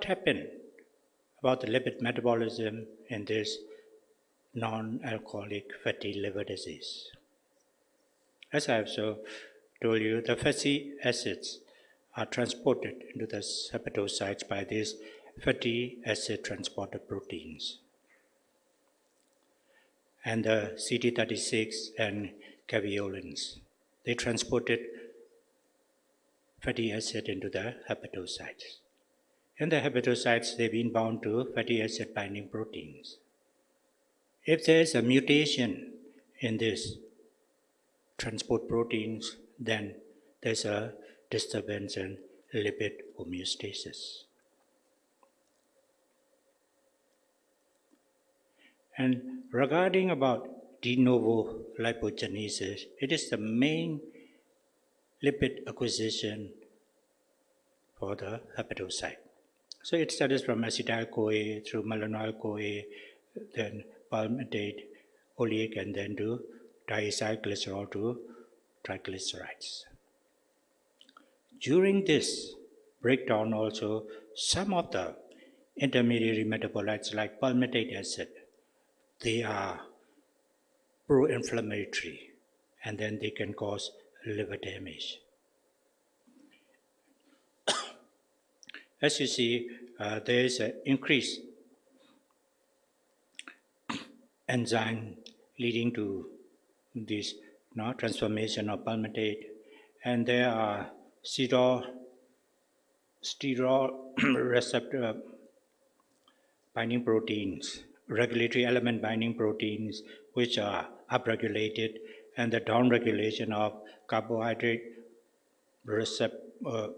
what happened about the lipid metabolism in this non-alcoholic fatty liver disease? As I have so told you, the fatty acids are transported into the hepatocytes by these fatty acid transporter proteins. And the CD36 and caveolins, they transported fatty acid into the hepatocytes. In the hepatocytes, they've been bound to fatty acid binding proteins. If there is a mutation in this transport proteins, then there's a disturbance in lipid homeostasis. And regarding about de novo lipogenesis, it is the main lipid acquisition for the hepatocyte. So it starts from acetyl-CoA through malonyl-CoA, then palmitate, oleic, and then to diacylglycerol to triglycerides. During this breakdown also, some of the intermediary metabolites like palmitic acid, they are pro-inflammatory and then they can cause liver damage. As you see, uh, there is an increased enzyme leading to this you know, transformation of palmitate. And there are sterol, sterol receptor binding proteins, regulatory element binding proteins, which are upregulated, and the downregulation of carbohydrate receptor, uh,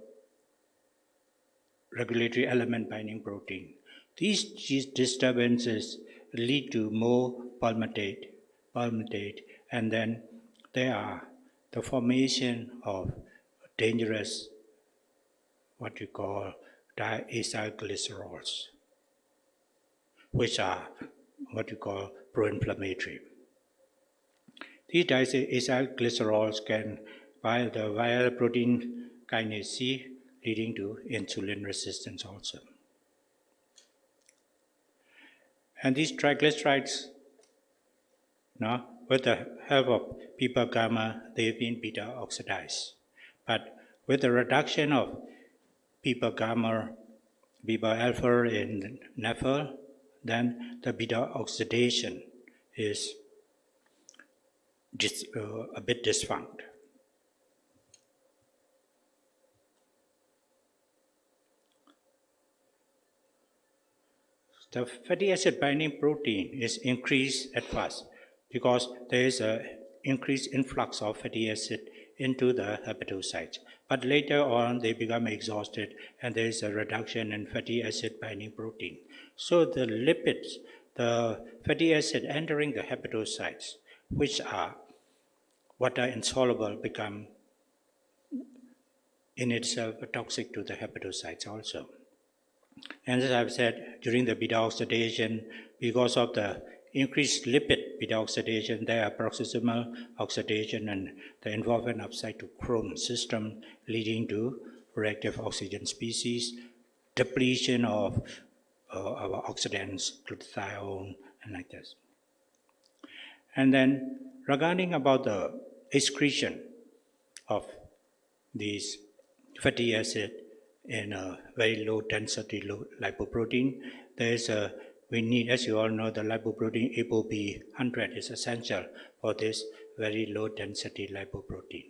regulatory element binding protein. These disturbances lead to more palmitate, palmitate, and then there are the formation of dangerous, what you call diacylglycerols, which are what you call pro-inflammatory. These diacylglycerols can bind the viral protein kinase C, leading to insulin resistance also. And these triglycerides, now, with the help of PPAR gamma, they've been beta oxidized. But with the reduction of PPAR gamma, PPAR alpha in NAFL, then the beta oxidation is uh, a bit dysfunct. The fatty acid binding protein is increased at first because there is an increased influx of fatty acid into the hepatocytes. But later on, they become exhausted and there is a reduction in fatty acid binding protein. So the lipids, the fatty acid entering the hepatocytes, which are water insoluble, become in itself toxic to the hepatocytes also. And as I've said, during the beta oxidation, because of the increased lipid beta oxidation, there are peroxisomal oxidation and the involvement of cytochrome system leading to reactive oxygen species, depletion of uh, our oxidants, glutathione, and like this. And then regarding about the excretion of these fatty acid in a very low density low lipoprotein, there is a we need, as you all know, the lipoprotein ApoB100 is essential for this very low density lipoprotein.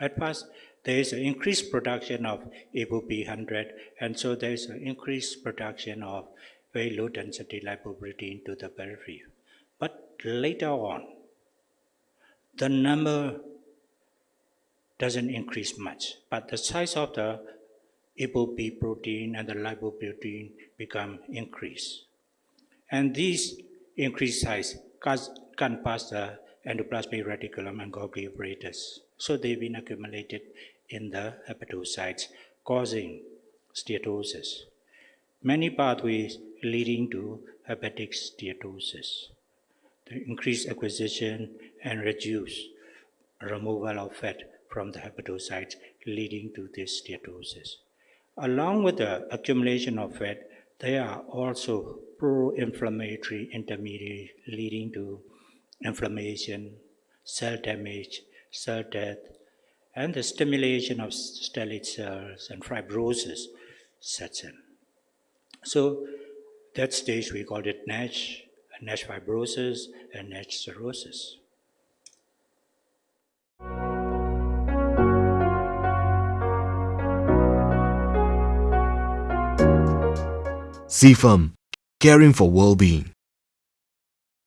At first, there is an increased production of ApoB100, and so there is an increased production of very low density lipoprotein to the periphery. But later on, the number doesn't increase much, but the size of the ApoB protein and the lipoprotein become increased. And these increased size can pass the endoplasmic reticulum and Golgi apparatus. So they've been accumulated in the hepatocytes, causing steatosis. Many pathways leading to hepatic steatosis. The increased acquisition and reduced removal of fat from the hepatocytes leading to this steatosis. Along with the accumulation of fat, there are also pro-inflammatory intermediates leading to inflammation, cell damage, cell death, and the stimulation of stellate cells and fibrosis sets in. So that stage we call it NASH, NASH fibrosis, and NASH cirrhosis. CFAM, caring for well-being.